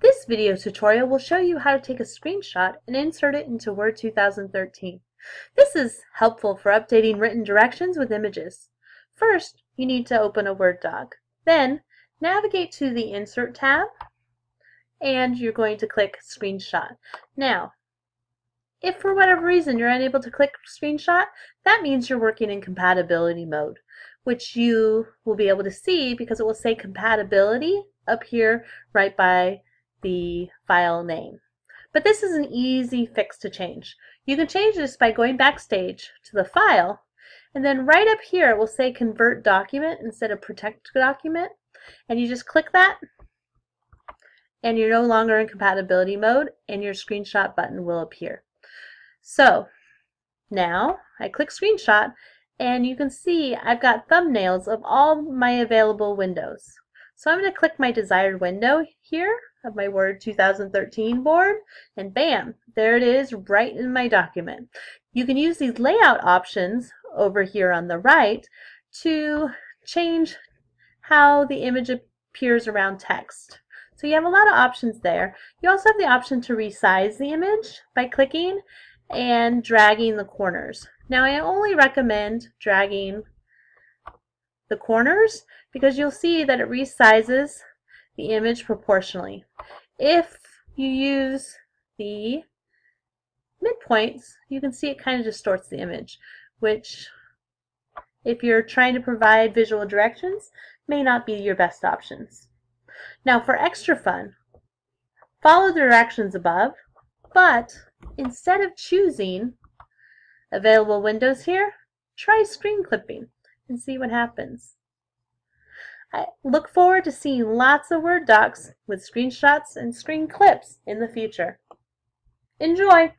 This video tutorial will show you how to take a screenshot and insert it into Word 2013. This is helpful for updating written directions with images. First, you need to open a Word doc. Then, navigate to the Insert tab, and you're going to click Screenshot. Now, if for whatever reason you're unable to click Screenshot, that means you're working in compatibility mode, which you will be able to see because it will say compatibility up here right by the file name. But this is an easy fix to change. You can change this by going backstage to the file and then right up here it will say convert document instead of protect document and you just click that and you're no longer in compatibility mode and your screenshot button will appear. So now I click screenshot and you can see I've got thumbnails of all my available windows. So I'm going to click my desired window here of my Word 2013 board and bam, there it is right in my document. You can use these layout options over here on the right to change how the image appears around text. So you have a lot of options there. You also have the option to resize the image by clicking and dragging the corners. Now I only recommend dragging the corners because you'll see that it resizes the image proportionally. If you use the midpoints, you can see it kind of distorts the image, which if you're trying to provide visual directions, may not be your best options. Now for extra fun, follow the directions above, but instead of choosing available windows here, try screen clipping and see what happens. I look forward to seeing lots of Word docs with screenshots and screen clips in the future. Enjoy!